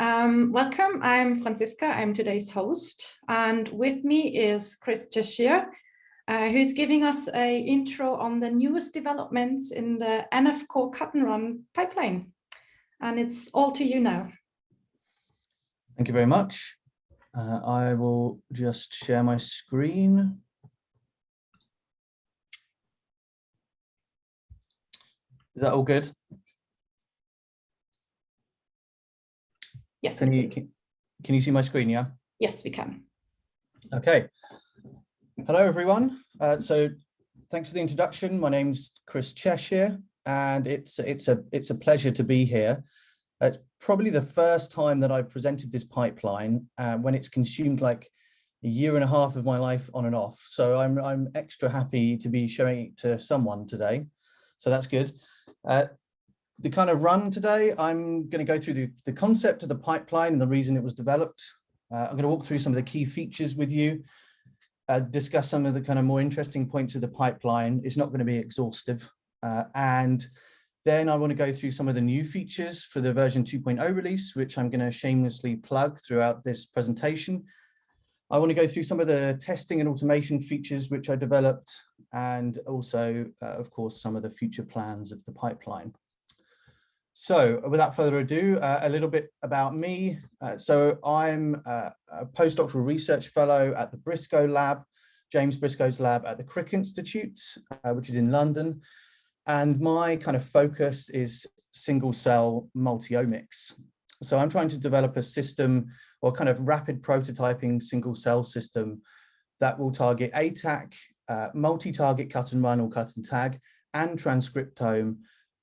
Um, welcome, I'm Franziska, I'm today's host, and with me is Chris Cheshire, uh, who's giving us a intro on the newest developments in the NF Core cut and run pipeline. And it's all to you now. Thank you very much. Uh, I will just share my screen. Is that all good? Yes. Can you can, can you see my screen? Yeah. Yes, we can. Okay. Hello, everyone. Uh, so thanks for the introduction. My name's Chris Cheshire, and it's it's a it's a pleasure to be here. It's probably the first time that I've presented this pipeline uh, when it's consumed like a year and a half of my life on and off. So I'm I'm extra happy to be showing it to someone today. So that's good. Uh, the kind of run today, I'm going to go through the, the concept of the pipeline and the reason it was developed. Uh, I'm going to walk through some of the key features with you, uh, discuss some of the kind of more interesting points of the pipeline. It's not going to be exhaustive. Uh, and then I want to go through some of the new features for the version 2.0 release, which I'm going to shamelessly plug throughout this presentation. I want to go through some of the testing and automation features which I developed, and also, uh, of course, some of the future plans of the pipeline. So without further ado, uh, a little bit about me. Uh, so I'm uh, a postdoctoral research fellow at the Briscoe Lab, James Briscoe's lab at the Crick Institute, uh, which is in London. And my kind of focus is single cell multiomics. So I'm trying to develop a system or kind of rapid prototyping single cell system that will target ATAC, uh, multi-target cut and run or cut and tag, and transcriptome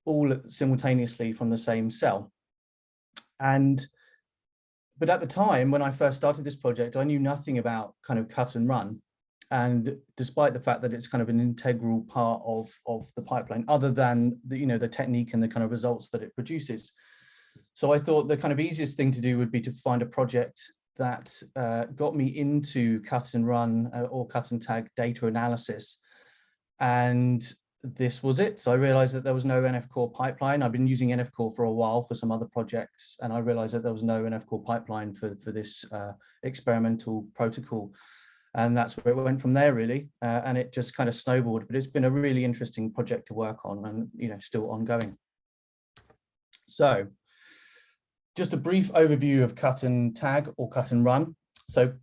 all simultaneously from the same cell. And but at the time when I first started this project, I knew nothing about kind of cut and run. And despite the fact that it's kind of an integral part of, of the pipeline, other than the, you know, the technique and the kind of results that it produces. So I thought the kind of easiest thing to do would be to find a project that uh, got me into cut and run uh, or cut and tag data analysis. And this was it. So I realized that there was no NF Core pipeline. I've been using NF Core for a while for some other projects, and I realized that there was no NF Core pipeline for, for this uh, experimental protocol. And that's where it went from there, really. Uh, and it just kind of snowballed, but it's been a really interesting project to work on and, you know, still ongoing. So just a brief overview of cut and tag or cut and run. So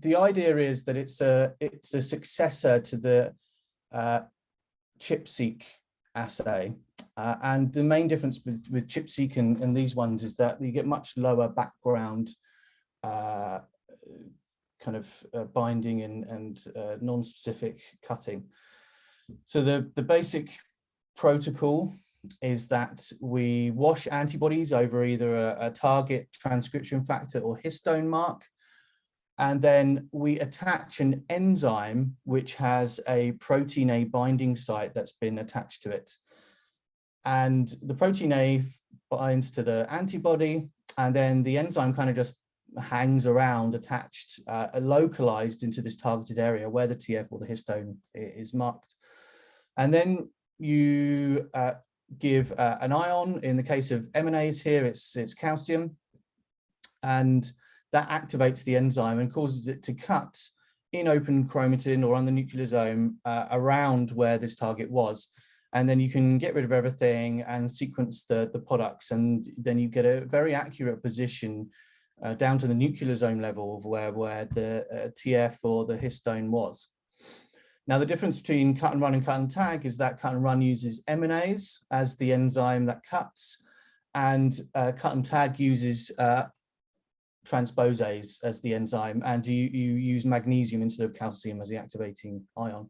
the idea is that it's a, it's a successor to the uh, ChIP-seq assay. Uh, and the main difference with, with ChIP-seq and, and, these ones is that you get much lower background uh, kind of uh, binding and, and uh, non-specific cutting. So the, the basic protocol is that we wash antibodies over either a, a target transcription factor or histone mark and then we attach an enzyme which has a protein A binding site that's been attached to it. And the protein A binds to the antibody, and then the enzyme kind of just hangs around attached, uh, localized into this targeted area where the TF or the histone is marked. And then you uh, give uh, an ion. In the case of MNase here, it's, it's calcium. And that activates the enzyme and causes it to cut in open chromatin or on the nucleosome uh, around where this target was. And then you can get rid of everything and sequence the, the products. And then you get a very accurate position uh, down to the nucleosome level of where, where the uh, TF or the histone was. Now, the difference between cut and run and cut and tag is that cut and run uses MNase as the enzyme that cuts, and uh, cut and tag uses uh, transposase as the enzyme and you, you use magnesium instead of calcium as the activating ion.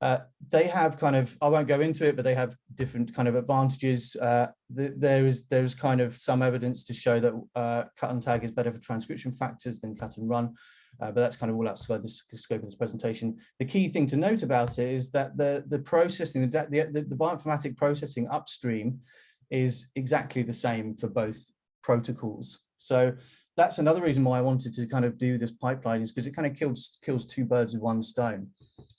Uh, they have kind of, I won't go into it, but they have different kind of advantages. Uh, the, there is there's kind of some evidence to show that uh, cut and tag is better for transcription factors than cut and run, uh, but that's kind of all outside the scope of this presentation. The key thing to note about it is that the, the processing, the, the, the bioinformatic processing upstream is exactly the same for both protocols. So that's another reason why I wanted to kind of do this pipeline is because it kind of kills kills two birds with one stone.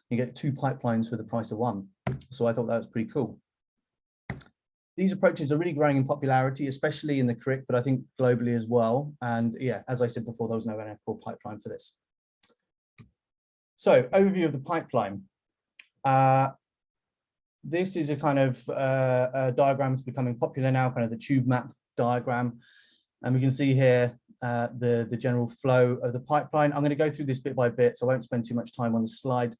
You get two pipelines for the price of one. So I thought that was pretty cool. these approaches are really growing in popularity, especially in the Crick, but I think globally as well. And yeah, as I said before, there was no NF Core pipeline for this. So overview of the pipeline. Uh, this is a kind of uh, a diagram that's becoming popular now, kind of the tube map diagram. And we can see here uh, the, the general flow of the pipeline. I'm going to go through this bit by bit, so I won't spend too much time on the slide.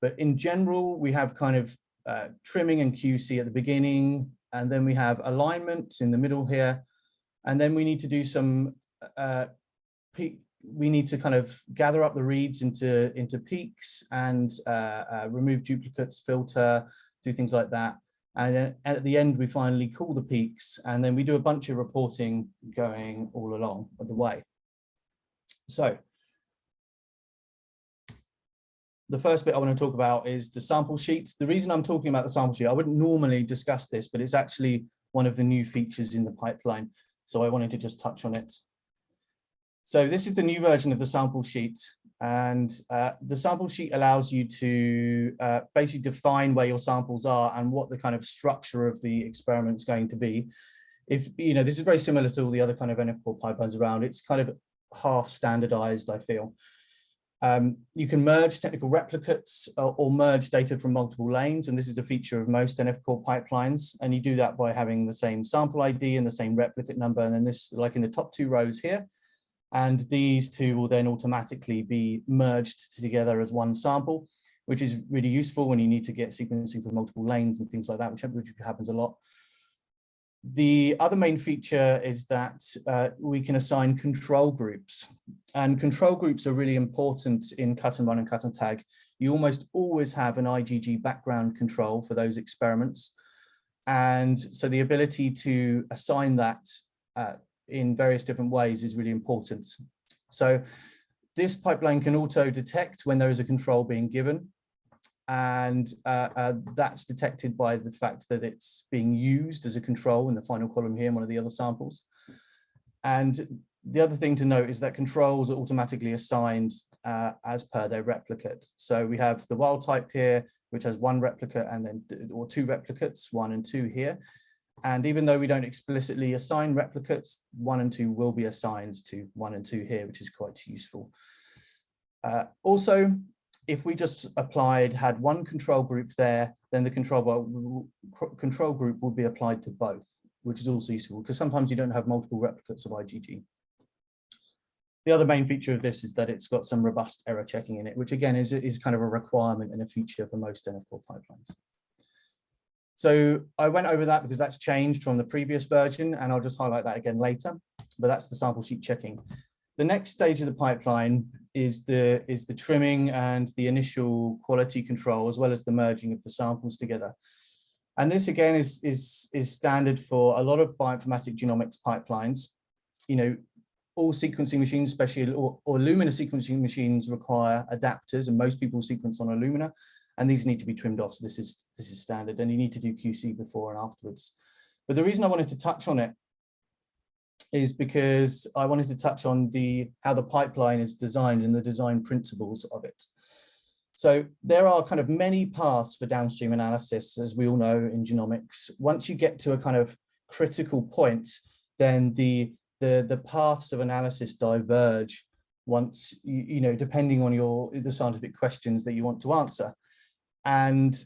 But in general, we have kind of uh, trimming and QC at the beginning, and then we have alignment in the middle here. And then we need to do some, uh, peak, we need to kind of gather up the reads into, into peaks and uh, uh, remove duplicates, filter, do things like that. And then at the end, we finally call the peaks and then we do a bunch of reporting going all along the way. So the first bit I want to talk about is the sample sheet. The reason I'm talking about the sample sheet, I wouldn't normally discuss this, but it's actually one of the new features in the pipeline. So I wanted to just touch on it. So this is the new version of the sample sheet. And uh, the sample sheet allows you to uh, basically define where your samples are and what the kind of structure of the experiment is going to be. If, you know, this is very similar to all the other kind of NF core pipelines around. It's kind of half standardized, I feel. Um, you can merge technical replicates or, or, merge data from multiple lanes, and this is a feature of most NF core pipelines. And you do that by having the same sample ID and the same replicate number. And then this, like in the top two rows here, and these two will then automatically be merged together as one sample, which is really useful when you need to get sequencing for multiple lanes and things like that, which happens a lot. The other main feature is that uh, we can assign control groups and control groups are really important in cut and run and cut and tag. You almost always have an IgG background control for those experiments. And so the ability to assign that uh, in various different ways is really important. So this pipeline can auto detect when there is a control being given and uh, uh, that's detected by the fact that it's being used as a control in the final column here in one of the other samples. And the other thing to note is that controls are automatically assigned uh, as per their replicate. So we have the wild type here, which has one replicate and then or two replicates, one and two here. And even though we don't explicitly assign replicates, one and two will be assigned to one and two here, which is quite useful. Uh, also, if we just applied, had one control group there, then the control, control group would be applied to both, which is also useful because sometimes you don't have multiple replicates of IgG. The other main feature of this is that it's got some robust error checking in it, which again is, is kind of a requirement and a feature for most NF Core pipelines. So I went over that because that's changed from the previous version, and I'll just highlight that again later, but that's the sample sheet checking. The next stage of the pipeline is the, is the trimming and the initial quality control, as well as the merging of the samples together. And this again is, is, is standard for a lot of bioinformatic genomics pipelines. You know, all sequencing machines, especially or, or Illumina sequencing machines require adapters and most people sequence on Illumina and these need to be trimmed off. So this is, this is standard and you need to do QC before and afterwards. But the reason I wanted to touch on it is because I wanted to touch on the how the pipeline is designed and the design principles of it. So there are kind of many paths for downstream analysis, as we all know in genomics. Once you get to a kind of critical point, then the the, the paths of analysis diverge once, you, you know, depending on your the scientific questions that you want to answer. And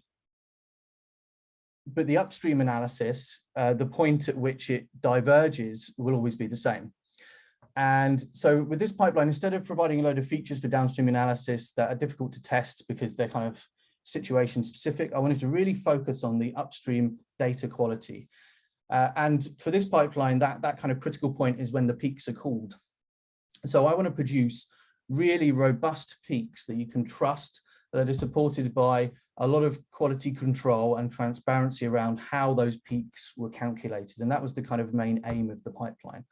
but the upstream analysis, uh, the point at which it diverges will always be the same. And so with this pipeline, instead of providing a load of features for downstream analysis that are difficult to test because they're kind of situation specific, I wanted to really focus on the upstream data quality. Uh, and for this pipeline, that, that kind of critical point is when the peaks are called. So I want to produce really robust peaks that you can trust that are supported by a lot of quality control and transparency around how those peaks were calculated. And that was the kind of main aim of the pipeline.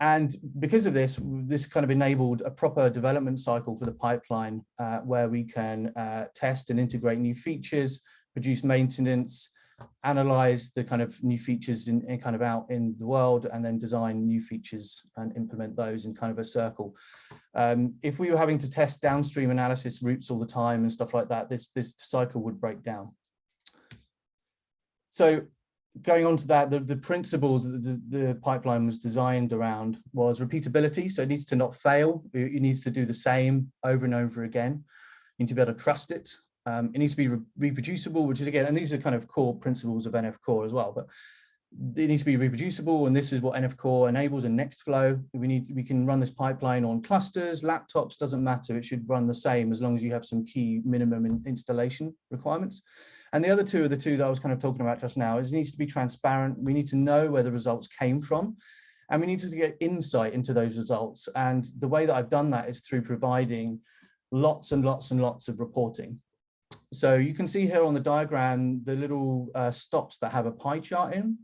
And because of this, this kind of enabled a proper development cycle for the pipeline uh, where we can uh, test and integrate new features, produce maintenance, analyze the kind of new features in, in, kind of out in the world and then design new features and implement those in kind of a circle. Um, if we were having to test downstream analysis routes all the time and stuff like that, this, this cycle would break down. So going on to that, the, the principles that the, the, pipeline was designed around was repeatability. So it needs to not fail. It, needs to do the same over and over again. You need to be able to trust it. Um, it needs to be re reproducible, which is again, and these are kind of core principles of NF Core as well, but it needs to be reproducible. And this is what NF Core enables in Nextflow. We need, we can run this pipeline on clusters, laptops, doesn't matter. It should run the same as long as you have some key minimum in installation requirements. And the other two are the two that I was kind of talking about just now is it needs to be transparent. We need to know where the results came from and we need to get insight into those results. And the way that I've done that is through providing lots and lots and lots of reporting. So you can see here on the diagram, the little uh, stops that have a pie chart in.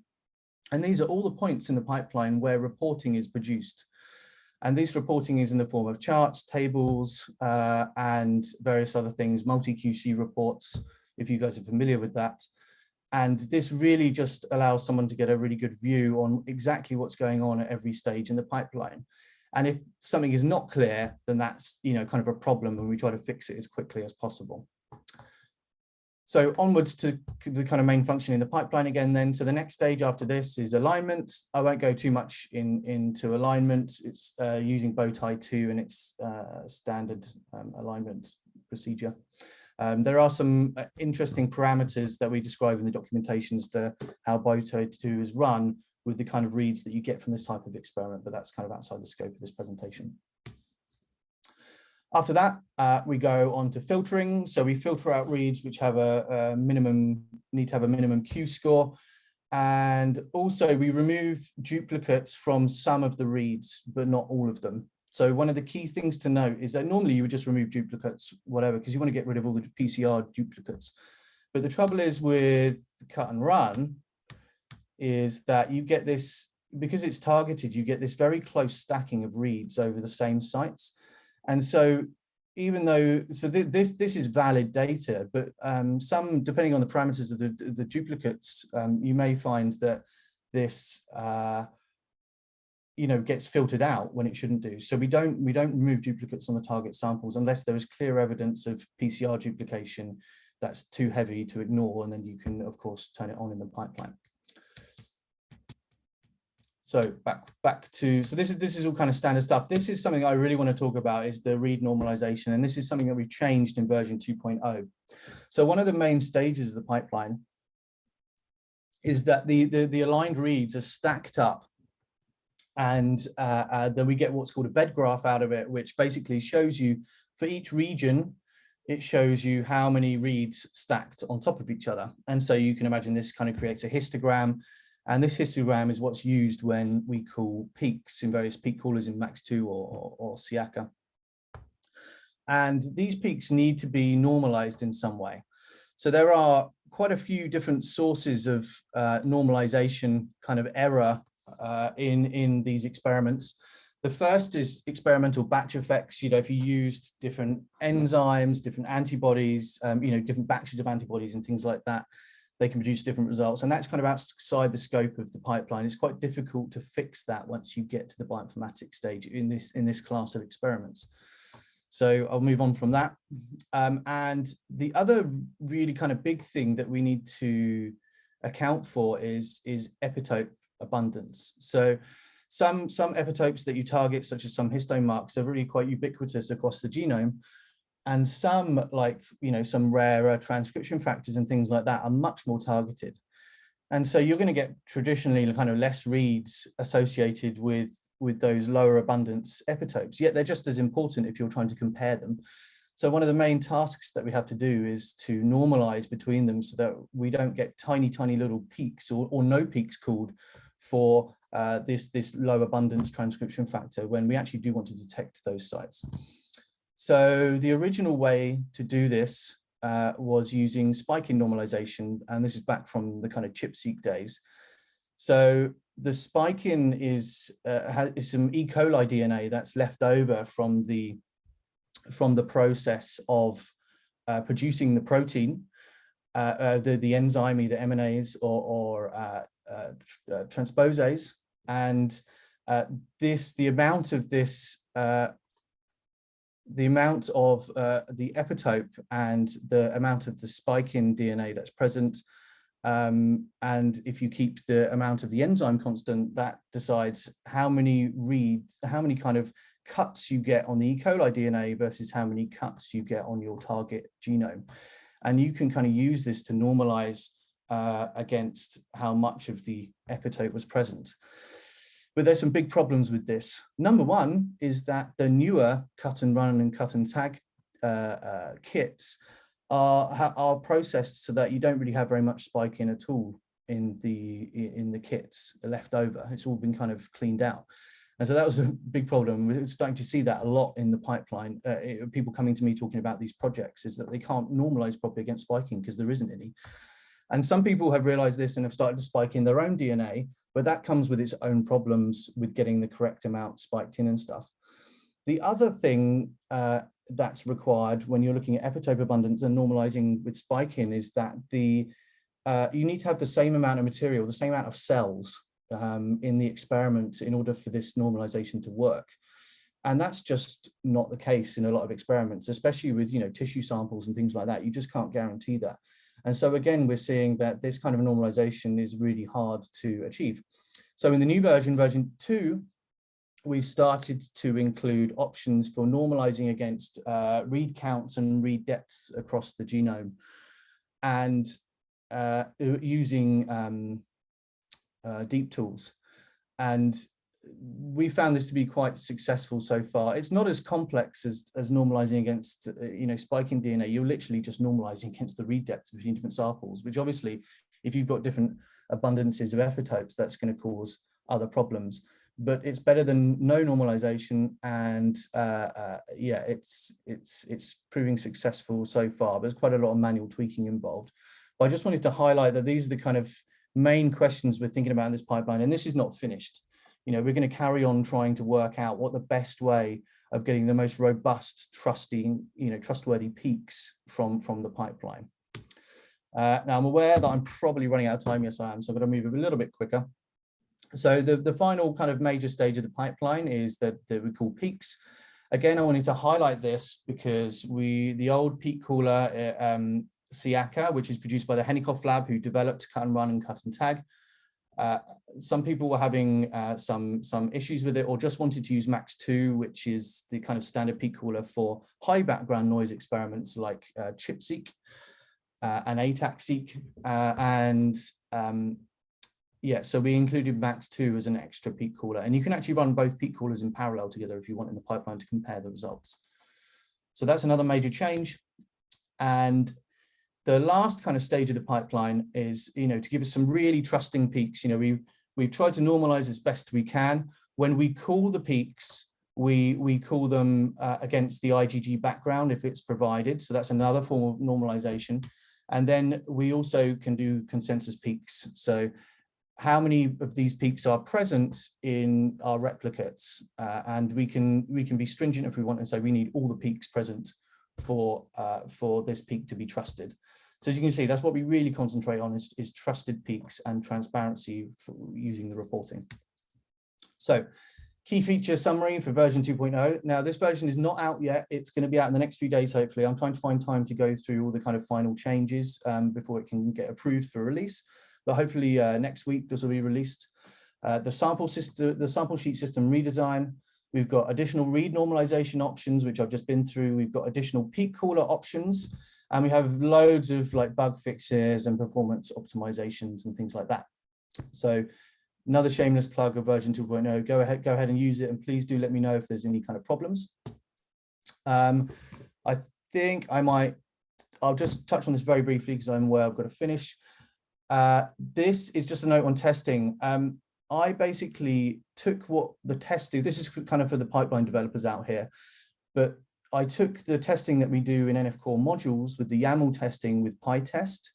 And these are all the points in the pipeline where reporting is produced. And this reporting is in the form of charts, tables, uh, and various other things, multi-QC reports, if you guys are familiar with that. And this really just allows someone to get a really good view on exactly what's going on at every stage in the pipeline. And if something is not clear, then that's you know kind of a problem and we try to fix it as quickly as possible. So onwards to the kind of main function in the pipeline again then. So the next stage after this is alignment. I won't go too much in, into alignment. It's uh, using Bowtie 2 and its uh, standard um, alignment procedure. Um, there are some uh, interesting parameters that we describe in the documentation as to how Bowtie 2 is run with the kind of reads that you get from this type of experiment, but that's kind of outside the scope of this presentation. After that, uh, we go on to filtering. So we filter out reads which have a, a minimum, need to have a minimum Q score. And also we remove duplicates from some of the reads, but not all of them. So one of the key things to note is that normally you would just remove duplicates, whatever, because you want to get rid of all the PCR duplicates. But the trouble is with cut and run is that you get this, because it's targeted, you get this very close stacking of reads over the same sites. And so even though, so th this this is valid data, but um, some, depending on the parameters of the, the duplicates, um, you may find that this uh, you know, gets filtered out when it shouldn't do. So we don't we don't remove duplicates on the target samples unless there is clear evidence of PCR duplication that's too heavy to ignore, and then you can of course turn it on in the pipeline. So back back to so this is this is all kind of standard stuff. This is something I really want to talk about is the read normalization, and this is something that we've changed in version 2.0. So one of the main stages of the pipeline is that the the, the aligned reads are stacked up and uh, uh, then we get what's called a bed graph out of it, which basically shows you for each region, it shows you how many reads stacked on top of each other. And so you can imagine this kind of creates a histogram. And this histogram is what's used when we call peaks in various peak callers in MACS2 or, or, or SEACR. And these peaks need to be normalized in some way. So there are quite a few different sources of uh, normalization kind of error uh, in, in these experiments. The first is experimental batch effects. You know, if you used different enzymes, different antibodies, um, you know, different batches of antibodies and things like that, they can produce different results. And that's kind of outside the scope of the pipeline. It's quite difficult to fix that once you get to the bioinformatics stage in this, in this class of experiments. So I'll move on from that. Um, and the other really kind of big thing that we need to account for is, is epitope abundance. So some, some epitopes that you target, such as some histone marks, are really quite ubiquitous across the genome. And some, like, you know, some rarer transcription factors and things like that are much more targeted. And so you're going to get traditionally kind of less reads associated with, with those lower abundance epitopes, yet they're just as important if you're trying to compare them. So one of the main tasks that we have to do is to normalize between them so that we don't get tiny, tiny little peaks or, or no peaks called for uh, this, this low abundance transcription factor when we actually do want to detect those sites. So the original way to do this uh, was using spiking normalization, and this is back from the kind of ChIP-seq days. So the spiking is, uh, is some E. coli DNA that's left over from the from the process of uh, producing the protein, uh, uh, the, the enzyme, either MNase or, or uh, transposase. And this, the amount of this, the amount of the epitope and the amount of the spike in DNA that's present Um, and if you keep the amount of the enzyme constant, that decides how many reads, how many kind of cuts you get on the E. coli DNA versus how many cuts you get on your target genome. And you can kind of use this to normalize uh, against how much of the epitope was present. But there's some big problems with this. Number one is that the newer cut and run and cut and tag uh, uh, kits are, are processed so that you don't really have very much spike in at all in the in the kits left over. It's all been kind of cleaned out. And so that was a big problem. We're starting to see that a lot in the pipeline. Uh, it, people coming to me talking about these projects is that they can't normalize properly against spiking because there isn't any. And some people have realized this and have started to spike in their own DNA, but that comes with its own problems with getting the correct amount spiked in and stuff. The other thing uh, that's required when you're looking at epitope abundance and normalizing with spiking is that the uh, you need to have the same amount of material, the same amount of cells um, in the experiment in order for this normalization to work. And that's just not the case in a lot of experiments, especially with you know tissue samples and things like that. You just can't guarantee that. And so again, we're seeing that this kind of normalization is really hard to achieve. So in the new version, version two, we've started to include options for normalizing against uh, read counts and read depths across the genome and uh, using um, uh, deepTools. And we found this to be quite successful so far. It's not as complex as, as normalizing against, uh, you know, spiking DNA. You're literally just normalizing against the read depth between different samples, which obviously, if you've got different abundances of epitopes, that's going to cause other problems. But it's better than no normalization, and uh, uh, yeah, it's it's it's proving successful so far. But there's quite a lot of manual tweaking involved. But I just wanted to highlight that these are the kind of main questions we're thinking about in this pipeline, and this is not finished you know, we're going to carry on trying to work out what the best way of getting the most robust, trusting, you know, trustworthy peaks from, from the pipeline. Uh, now I'm aware that I'm probably running out of time. Yes, I am. So I'm going to move a little bit quicker. So the, the final kind of major stage of the pipeline is that, that we call peaks. Again, I wanted to highlight this because we, the old peak caller, uh, um, SEACR, which is produced by the Henikoff lab, who developed cut and run and cut and tag, uh, some people were having uh, some some issues with it or just wanted to use MACS2 which is the kind of standard peak caller for high background noise experiments like uh, ChIP-seq uh, and ATAC-seq uh, and um, yeah so we included MACS2 as an extra peak caller. And you can actually run both peak callers in parallel together if you want in the pipeline to compare the results. So that's another major change. And the last kind of stage of the pipeline is, you know, to give us some really trusting peaks. You know, we've we've tried to normalize as best we can. When we call the peaks, we we call them uh, against the IgG background if it's provided. So that's another form of normalization. And then we also can do consensus peaks. So how many of these peaks are present in our replicates? Uh, and we can we can be stringent if we want and say we need all the peaks present for uh, for this peak to be trusted. So as you can see, that's what we really concentrate on is, is trusted peaks and transparency using the reporting. So key feature summary for version 2.0. Now this version is not out yet. It's going to be out in the next few days, hopefully. I'm trying to find time to go through all the kind of final changes um, before it can get approved for release. But hopefully uh, next week this will be released. Uh, the sample system, the sample sheet system redesign, We've got additional read normalization options, which I've just been through. We've got additional peak caller options, and we have loads of like bug fixes and performance optimizations and things like that. So another shameless plug of version 2.0, go ahead, go ahead and use it. And please do let me know if there's any kind of problems. Um, I think I might, I'll just touch on this very briefly because I'm aware I've got to finish. Uh, this is just a note on testing. Um, I basically took what the testing, this is kind of for the pipeline developers out here, but I took the testing that we do in NF Core modules with the YAML testing with PyTest,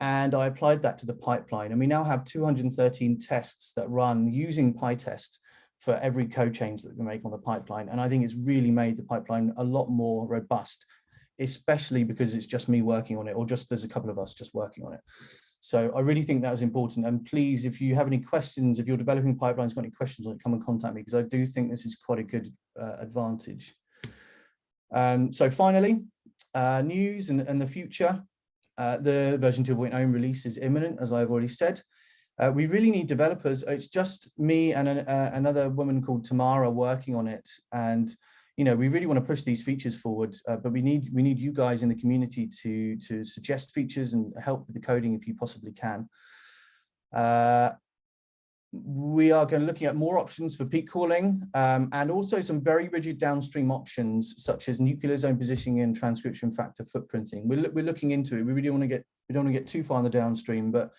and I applied that to the pipeline. And we now have 213 tests that run using PyTest for every code change that we make on the pipeline. And I think it's really made the pipeline a lot more robust, especially because it's just me working on it, or just there's a couple of us just working on it. So I really think that was important. And please, if you have any questions, if you're developing pipelines, got any questions on it, come and contact me because I do think this is quite a good uh, advantage. Um, so finally, uh, news and, and the future. Uh, the version 2.0 release is imminent, as I've already said. Uh, we really need developers. It's just me and an, uh, another woman called Tamara working on it. And, you know, we really want to push these features forward, uh, but we need we need you guys in the community to, to suggest features and help with the coding if you possibly can. Uh, we are going to looking at more options for peak calling um, and also some very rigid downstream options such as nucleosome positioning and transcription factor footprinting. We're, we're looking into it. We really want to get we don't want to get too far in the downstream, but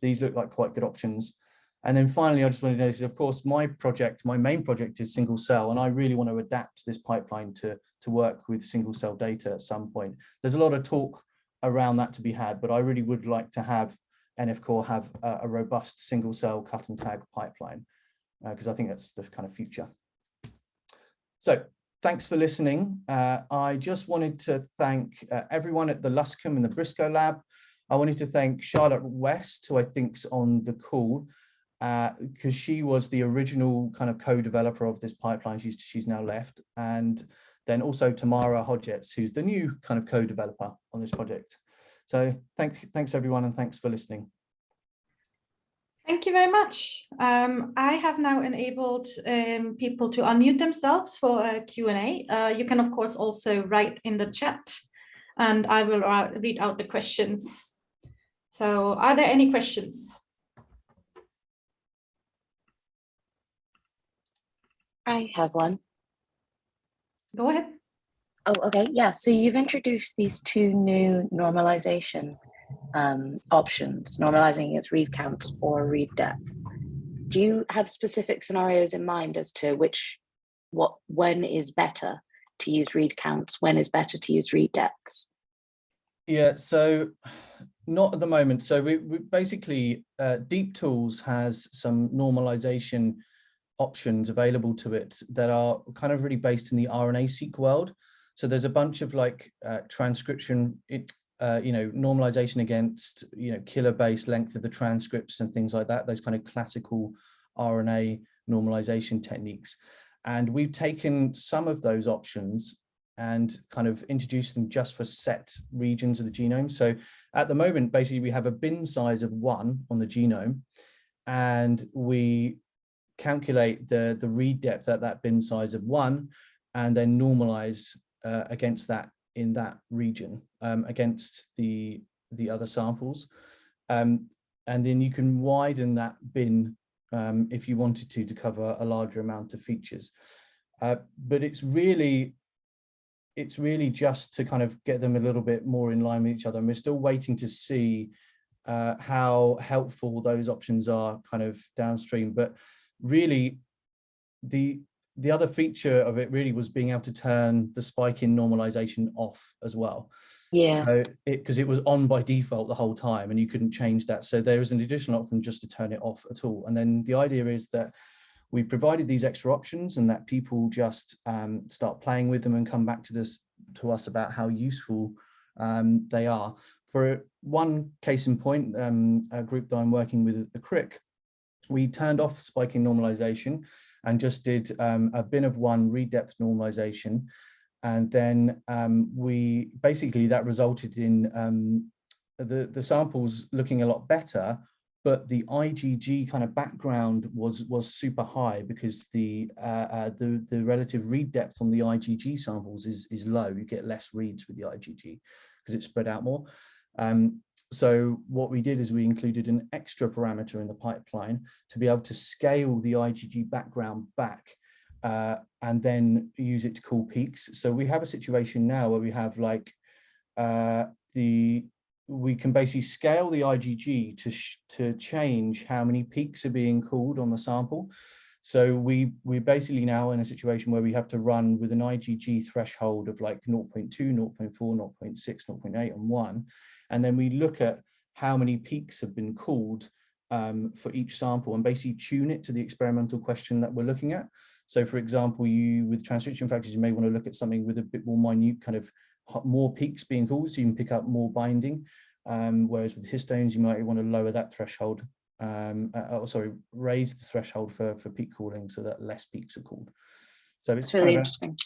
these look like quite good options. And then finally, I just wanted to notice, of course, my project, my main project is single cell, and I really want to adapt this pipeline to, to work with single cell data at some point. There's a lot of talk around that to be had, but I really would like to have NFCore have a, a robust single cell cut and tag pipeline, because uh, I think that's the kind of future. So thanks for listening. Uh, I just wanted to thank uh, everyone at the Luscombe and the Briscoe Lab. I wanted to thank Charlotte West, who I think's on the call, because uh, she was the original kind of co-developer of this pipeline. She's she's now left, and then also Tamara Hodgetts, who's the new kind of co-developer on this project. So thanks, thanks everyone, and thanks for listening. Thank you very much. Um, I have now enabled um, people to unmute themselves for a Q&A. Uh, you can, of course, also write in the chat, and I will uh, read out the questions. So are there any questions? I have one. Go ahead. Oh, okay. Yeah. So you've introduced these two new normalization um, options, normalizing its read count or read depth. Do you have specific scenarios in mind as to which, what, when is better to use read counts, when is better to use read depths? Yeah, so not at the moment. So we, we basically, uh, deepTools has some normalization options available to it that are kind of really based in the RNA-seq world. So there's a bunch of like uh, transcription, it, uh, you know, normalization against, you know, kilobase length of the transcripts and things like that, those kind of classical RNA normalization techniques. And we've taken some of those options and kind of introduced them just for set regions of the genome. So at the moment, basically we have a bin size of one on the genome and we calculate the, the read depth at that bin size of one and then normalize uh, against that in that region um, against the the other samples. Um, and then you can widen that bin um, if you wanted to to cover a larger amount of features. Uh, but it's really it's really just to kind of get them a little bit more in line with each other. And we're still waiting to see uh, how helpful those options are kind of downstream. But really the the other feature of it really was being able to turn the spike in normalization off as well. Yeah. So it because it was on by default the whole time and you couldn't change that. So there is an additional option just to turn it off at all. And then the idea is that we provided these extra options and that people just um, start playing with them and come back to this to us about how useful um, they are. For one case in point, um, a group that I'm working with, the Crick, we turned off spiking normalization and just did um, a bin of one read depth normalization. And then um, we basically that resulted in um, the, the samples looking a lot better, but the IgG kind of background was was super high because the uh, uh, the the relative read depth on the IgG samples is is low. You get less reads with the IgG because it's spread out more. Um, so what we did is we included an extra parameter in the pipeline to be able to scale the IgG background back uh, and then use it to call peaks. So we have a situation now where we have like uh, the we can basically scale the IgG to to change how many peaks are being called on the sample. So we we're basically now in a situation where we have to run with an IgG threshold of like 0.2, 0.4, 0.6, 0.8 and 1 and then we look at how many peaks have been called um, for each sample and basically tune it to the experimental question that we're looking at. So for example, you with transcription factors, you may want to look at something with a bit more minute kind of more peaks being called so you can pick up more binding. Um, whereas with histones, you might want to lower that threshold, um, uh, oh, sorry, raise the threshold for, for peak calling so that less peaks are called. So it's really interesting.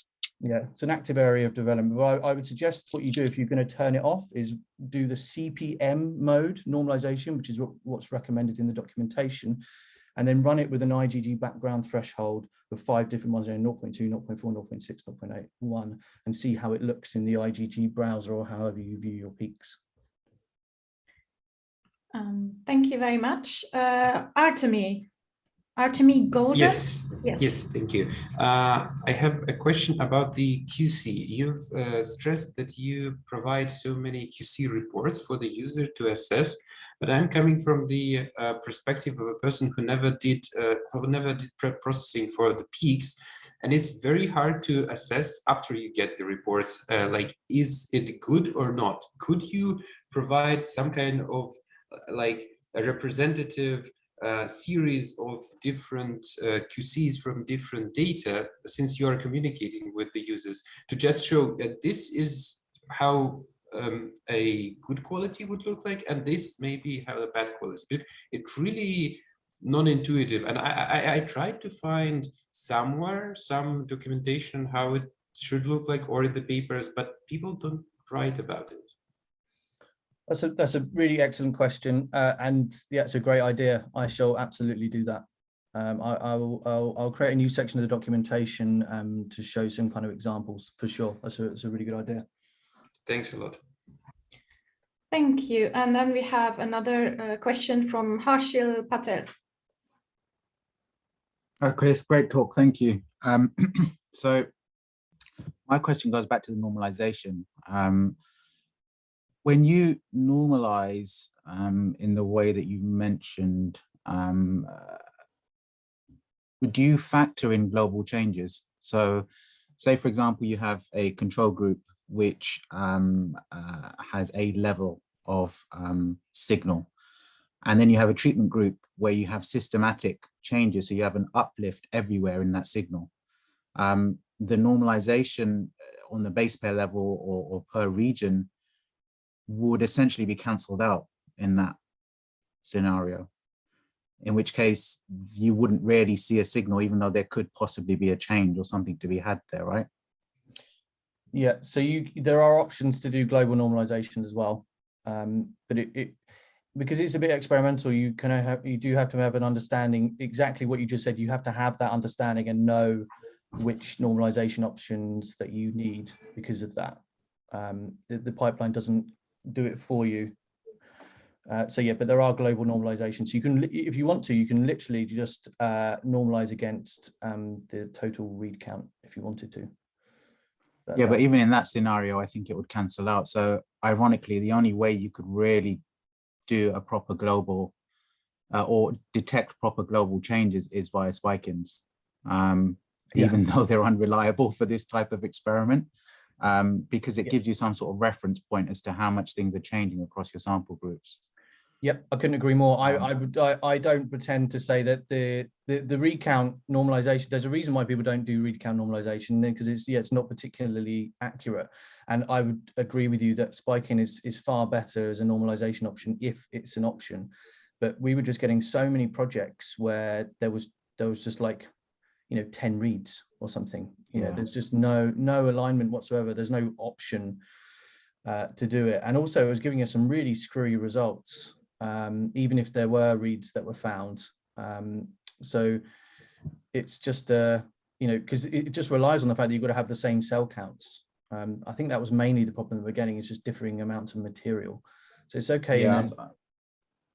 Yeah, it's an active area of development. But I, I would suggest what you do if you're going to turn it off is do the CPM mode normalization, which is what, what's recommended in the documentation, and then run it with an IgG background threshold of five different ones, 0.2, 0.4, 0.6, 0.81, and see how it looks in the IGV browser or however you view your peaks. Um, thank you very much. Uh, Artemi, Artemi Golden? Yes, Yes. yes, thank you. Uh, I have a question about the QC. You've uh, stressed that you provide so many QC reports for the user to assess, but I'm coming from the uh, perspective of a person who never did uh, who never did prep processing for the peaks, and it's very hard to assess after you get the reports. Uh, like, is it good or not? Could you provide some kind of like a representative uh, series of different uh, QCs from different data, since you are communicating with the users, to just show that this is how um, a good quality would look like, and this may be how a bad quality. It, it really non-intuitive, and I, I, I tried to find somewhere some documentation how it should look like, or in the papers, but people don't write about it. That's a that's a really excellent question, uh, and yeah, it's a great idea. I shall absolutely do that. Um, I, I will I'll, I'll create a new section of the documentation um, to show some kind of examples for sure. That's a that's a really good idea. Thanks a lot. Thank you. And then we have another uh, question from Harshil Patel. Uh, Chris, great talk, thank you. Um, so my question goes back to the normalization. Um, when you normalize um, in the way that you mentioned, um, uh, do you factor in global changes? So say, for example, you have a control group which um, uh, has a level of um, signal. And then you have a treatment group where you have systematic changes. So you have an uplift everywhere in that signal. Um, the normalization uh, on the base pair level or, or per region would essentially be cancelled out in that scenario. In which case you wouldn't really see a signal, even though there could possibly be a change or something to be had there, right? Yeah, so you there are options to do global normalization as well, um, but it, it because it's a bit experimental. You can have you do have to have an understanding exactly what you just said. You have to have that understanding and know which normalization options that you need because of that. Um, the, the pipeline doesn't do it for you. Uh, so yeah, but there are global normalizations. So you can, if you want to, you can literally just uh, normalize against um, the total read count if you wanted to. That- Yeah, but even in that scenario, I think it would cancel out. So ironically, the only way you could really do a proper global uh, or detect proper global changes is via spike-ins, um, Yeah. even though they're unreliable for this type of experiment, um, because it Yeah. gives you some sort of reference point as to how much things are changing across your sample groups. Yep, I couldn't agree more. I, Um, I would, I, I don't pretend to say that the, the, the recount normalization, there's a reason why people don't do recount normalization because it's, yeah, it's not particularly accurate. And I would agree with you that spiking is, is far better as a normalization option if it's an option. But we were just getting so many projects where there was, there was just like, you know, 10 reads or something, you know, there's just no, no alignment whatsoever. There's no option uh, to do it. And also it was giving us some really screwy results um, even if there were reads that were found. Um, so it's just, uh, you know, because it just relies on the fact that you've got to have the same cell counts. Um, I think that was mainly the problem that we're getting is just differing amounts of material. So it's okay. Yeah,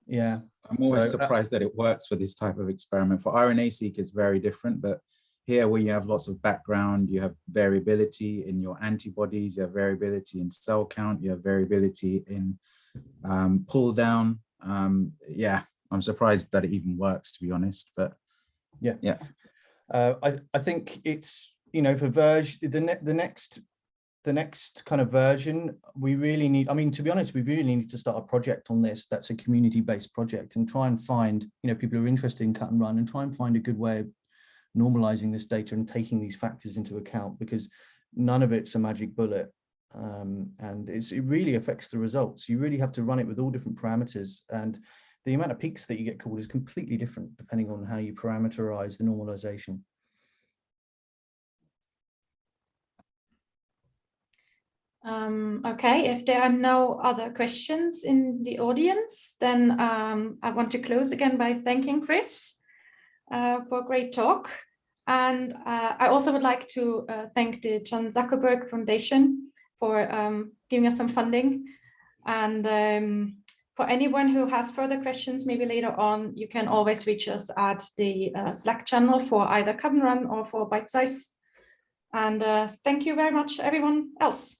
yeah, I'm always So, uh, surprised that it works for this type of experiment. For RNA-seq, it's very different, but here where you have lots of background, you have variability in your antibodies, you have variability in cell count, you have variability in um, pull down. Um, yeah, I'm surprised that it even works, to be honest, but yeah. yeah. uh, I, I think it's, you know, for Verge, the, ne the next, the next kind of version, we really need, I mean, to be honest, we really need to start a project on this that's a community-based project and try and find, you know, people who are interested in cut and run and try and find a good way of normalizing this data and taking these factors into account because none of it's a magic bullet. Um, and it's, it really affects the results. You really have to run it with all different parameters and the amount of peaks that you get called is completely different depending on how you parameterize the normalization. Um, okay, if there are no other questions in the audience, then um, I want to close again by thanking Chris uh, for a great talk. And uh, I also would like to uh, thank the Chan Zuckerberg Foundation for um, giving us some funding. And um, for anyone who has further questions, maybe later on, you can always reach us at the uh, Slack channel for either cut and run or for bytesize. And uh, thank you very much, everyone else.